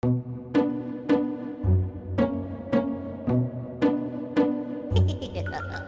Ha ha ha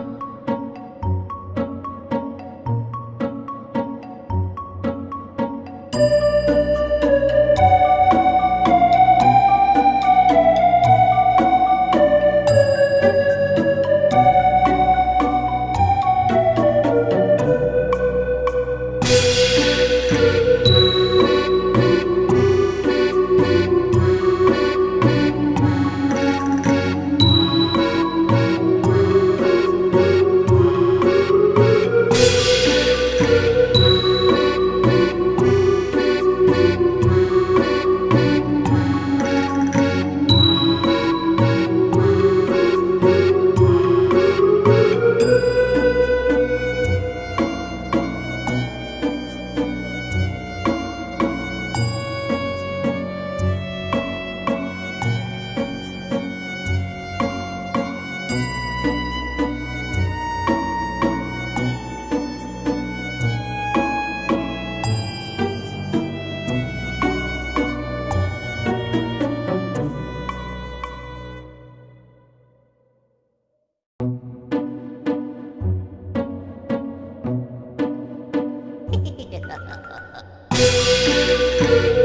Thank you.